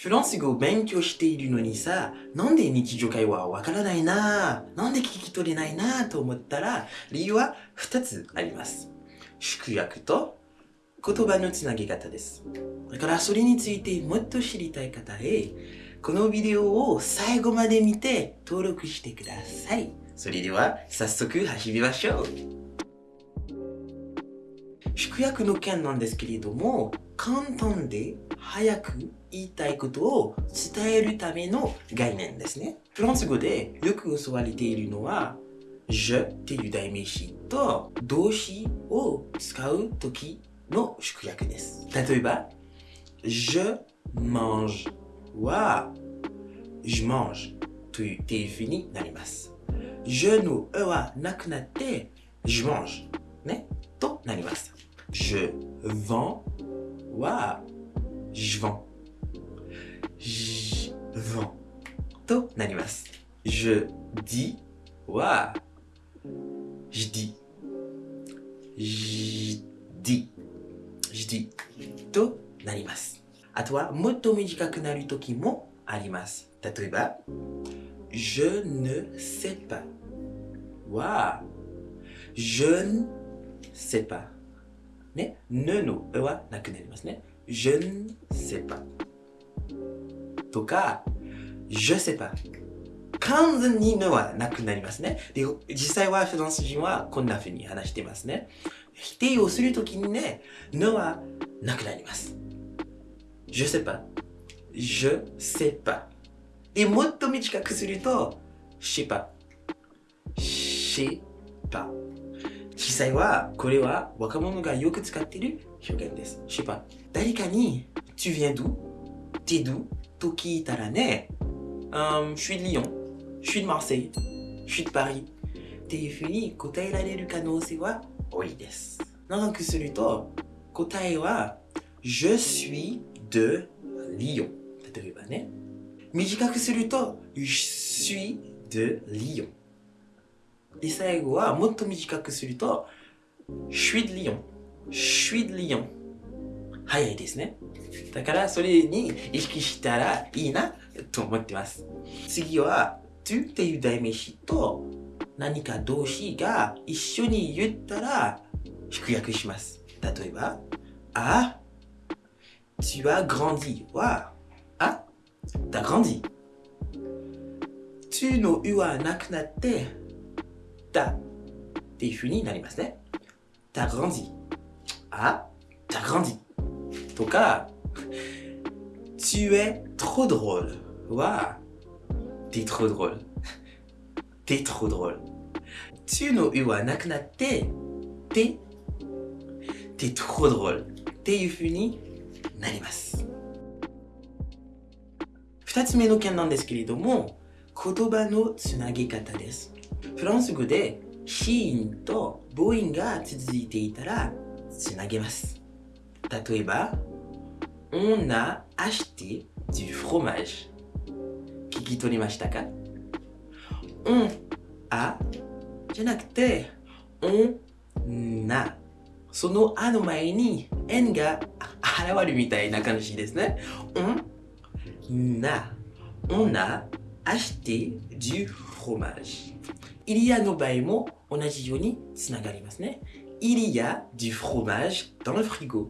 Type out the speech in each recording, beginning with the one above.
フランス語を勉強しているのにさ、なんで日常会話はわからないななんで聞き取れないなと思ったら、理由は2つあります。縮約と言葉のつなぎ方です。だからそれについてもっと知りたい方へ、このビデオを最後まで見て登録してください。それでは早速始めましょう。縮約の件なんですけれども、簡単で早く言いたいことを伝えるための概念ですね。フランス語でよく教われているのは、je っていう代名詞と動詞を使うときの縮約です。例えば、je mange は je mange という定義になります。je の e はなくなって、je mange ね、となります。je vends は je vends vent to narimasu. Je dis wa. Je dis. Je dis. Je dis to narimasu. À toi, moto mujikaku naru toki mo arimasu. Tatoueba, je ne sais pas. Wa. Je ne sais pas. Ne, ne no e wa naku narimasu ne. Je ne sais pas. とか je sais pas 完全に ne はなくなりますね。で、実際はフランス人はこんな風に話してますね。否定をするときにね、ne はなくなります。je sais pas je sais pas で、もっと短くすると je sais pas je sais pas 実際はこれは若者がよく使っている表現です。je sais pas 誰かに tu viens d'où t'es d'où？と聞いたらね、um, je suis de Lyon je suis de Marseille je suis de Paris っていうふうに答えられる可能性は多いです。長くすると答えは je suis de Lyon 例えばね短くすると je suis de Lyon で最後はもっと短くすると je suis de Lyon je suis de Lyon 早いですね。だからそれに意識したらいいなと思ってます。次は tu っていう代名詞と何か動詞が一緒に言ったら縮約します。例えばあ tu as grandi はあ t'as grandi tu のうはなくなってたっていう風になりますね t'as grandi あ t'as grandi とか tu es trop drôle は t'es trop drôle。t'es trop drôle。tu のうはなくなってて t'es trop drôle。っていう風になります。二つ目の件なんですけれども言葉のつなぎ方です。フランス語で子音と母音が続いていたらつなげます。例えば On a acheté du fromage 聞き取りましたか On a じゃなくて On a そのあの前に N が現るみたいな感じですね On a On a acheté du fromage イリアの場合も同じようにつながりますね Il y a du fromage dans le frigo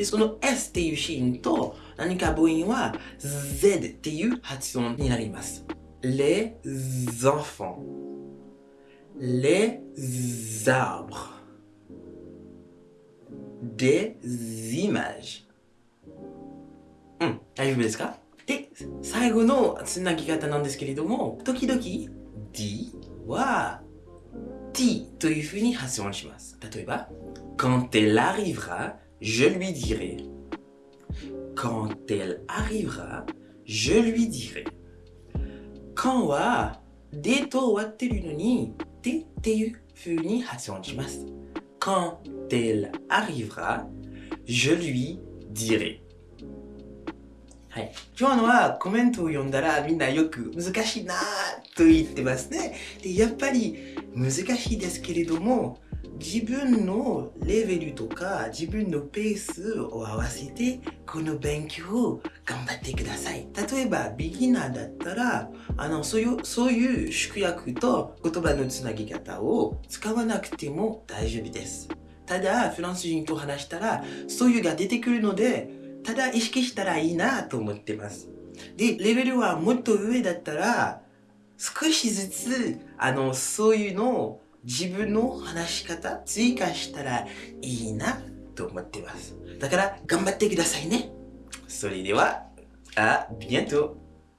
でその S っていうシーンと何か母音は Z っていう発音になります。les enfants, les arbres, des images. うん、大丈夫ですか？で、最後のつなぎ方なんですけれども、時々 D は T というふうに発音します。例えば、quand elle arrivera, je lui dirai. Quand elle arrivera, je lui dirai. quand は D と終わってるのに T っていうふうに発音します。quand elle arrivera, je lui dirai. はい。今日のはコメントを読んだらみんなよく難しいなぁと言ってますね。で、やっぱり難しいですけれども、 自分のレベルとか自分のペースを合わせてこの勉強を頑張ってください。例えば、ビギナーだったら、あの、そういう、そういう縮約と言葉のつなぎ方を使わなくても大丈夫です。ただ、フランス人と話したら、そういうが出てくるので、ただ意識したらいいなと思ってます。で、レベルはもっと上だったら、少しずつ、あの、そういうのを自分の話し方追加したらいいなと思ってます。だから頑張ってくださいね。それでは、あ、ビアント